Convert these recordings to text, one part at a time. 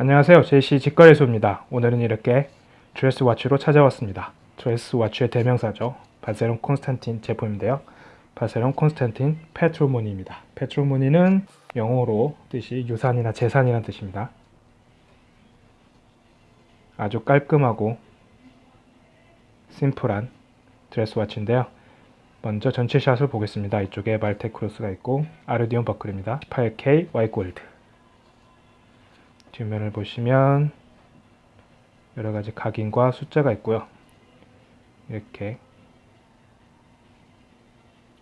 안녕하세요. JC 직거래소입니다. 오늘은 이렇게 dress watch로 찾아왔습니다. dress watch의 대명사죠. 바세론 콘스탄틴 제품인데요. 바세론 콘스탄틴 패트리모니입니다. 패트리모니는 영어로 뜻이 유산이나 재산이라는 뜻입니다. 아주 깔끔하고 심플한 dress watch인데요. 먼저 전체 샷을 보겠습니다. 이쪽에 말테 cross가 있고 아르디옹 버클입니다. 18K Y gold 뒷면을 보시면 여러가지 각인과 숫자가 있고요. 이렇게.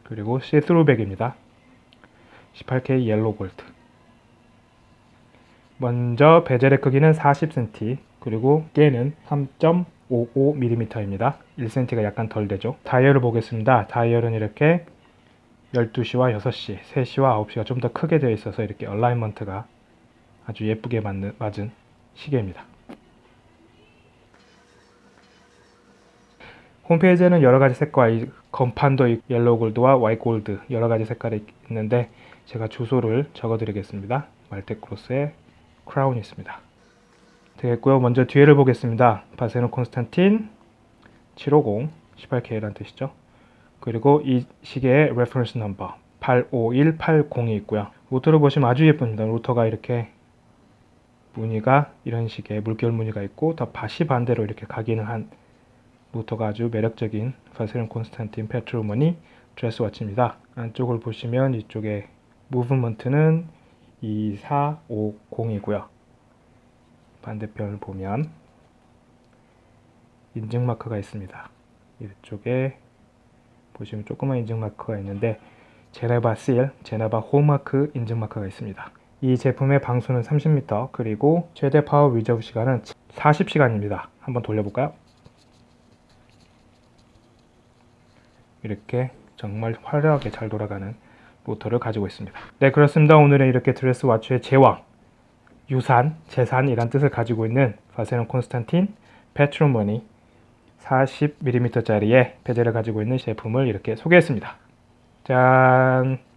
그리고 see-through back입니다. 18K yellow gold 먼저 bezel의 크기는 40cm 그리고 두께는 3.55mm입니다. 1cm가 약간 덜 되죠. 다이얼을 보겠습니다. 다이얼은 이렇게 12시와 6시, 3시와 9시가 좀 더 크게 되어 있어서 이렇게 alignment가 아주 예쁘게 맞는, 맞은 시계입니다. 홈페이지에는 여러가지 색과 건판도 yellow gold와 white gold 여러가지 색깔이 있는데 제가 주소를 적어 드리겠습니다. 말테 cross의 crown이 있습니다. 되겠고요. 먼저 뒤에를 보겠습니다. 바세론 콘스탄틴 750 18K라는 뜻이죠. 그리고 이 시계의 reference number 851802이 있고요. 로터를 보시면 아주 예쁩니다. 로터가 이렇게 무늬가 이런 식의 물결 무늬가 있고 더 밭이 반대로 이렇게 각인을 한 모터가 아주 매력적인 파세론 콘스탄틴 페트로머니 드레스 와치입니다. 안쪽을 보시면 이쪽에 무브먼트는 2450이고요. 반대편을 보면 인증 마크가 있습니다. 이쪽에 보시면 조그만 인증 마크가 있는데 제네바 seal, 제네바 hallmark 인증 마크가 있습니다. 이 제품의 방수는 30m 그리고 최대 power reserve 시간은 40시간입니다. 한번 돌려볼까요? 이렇게 정말 화려하게 잘 돌아가는 모터를 가지고 있습니다. 네 그렇습니다. 오늘은 이렇게 dress watch의 제왕, 유산, 재산이란 뜻을 가지고 있는 바세론 콘스탄틴 페트로머니 40mm짜리의 베젤을 가지고 있는 제품을 이렇게 소개했습니다. 짠!